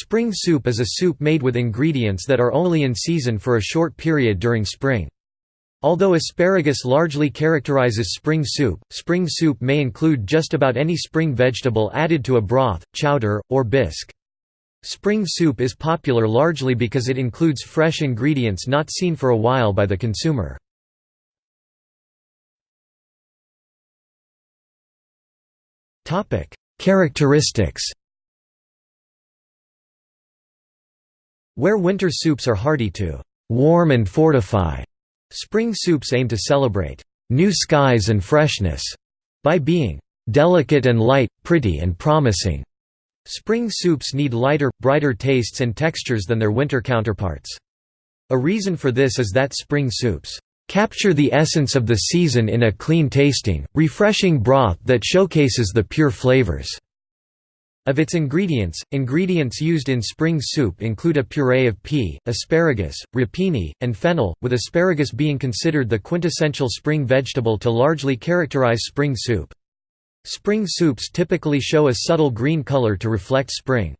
Spring soup is a soup made with ingredients that are only in season for a short period during spring. Although asparagus largely characterizes spring soup, spring soup may include just about any spring vegetable added to a broth, chowder, or bisque. Spring soup is popular largely because it includes fresh ingredients not seen for a while by the consumer. Characteristics Where winter soups are hearty to warm and fortify, spring soups aim to celebrate new skies and freshness by being delicate and light, pretty and promising. Spring soups need lighter, brighter tastes and textures than their winter counterparts. A reason for this is that spring soups capture the essence of the season in a clean-tasting, refreshing broth that showcases the pure flavors. Of its ingredients, ingredients used in spring soup include a puree of pea, asparagus, rapini, and fennel, with asparagus being considered the quintessential spring vegetable to largely characterize spring soup. Spring soups typically show a subtle green color to reflect spring.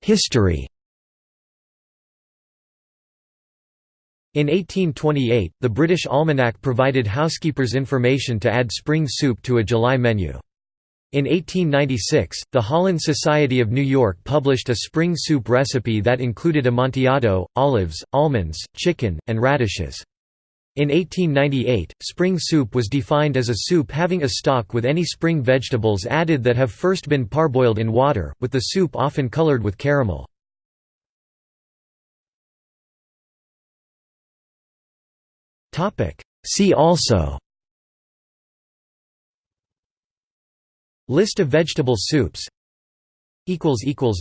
History In 1828, the British Almanac provided housekeepers information to add spring soup to a July menu. In 1896, the Holland Society of New York published a spring soup recipe that included amontillado, olives, almonds, chicken, and radishes. In 1898, spring soup was defined as a soup having a stock with any spring vegetables added that have first been parboiled in water, with the soup often colored with caramel. See also. List of vegetable soups.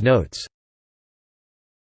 Notes